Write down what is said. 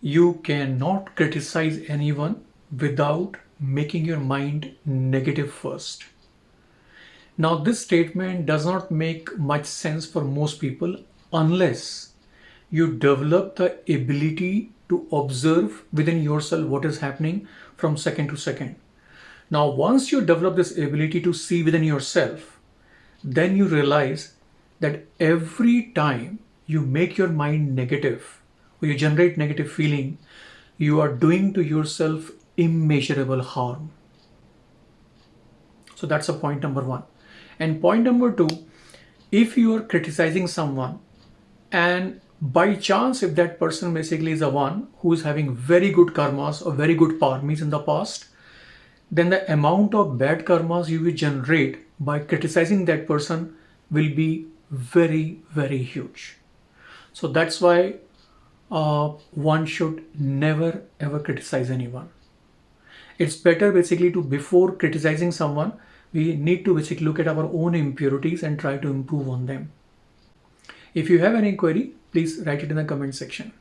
you cannot criticize anyone without making your mind negative first. Now, this statement does not make much sense for most people unless you develop the ability to observe within yourself what is happening from second to second. Now, once you develop this ability to see within yourself, then you realize that every time you make your mind negative you generate negative feeling, you are doing to yourself immeasurable harm. So that's a point number one. And point number two, if you are criticizing someone and by chance if that person basically is the one who is having very good karmas or very good karmis in the past then the amount of bad karmas you will generate by criticizing that person will be very very huge so that's why uh, one should never ever criticize anyone. It's better basically to before criticizing someone we need to basically look at our own impurities and try to improve on them. If you have any query please write it in the comment section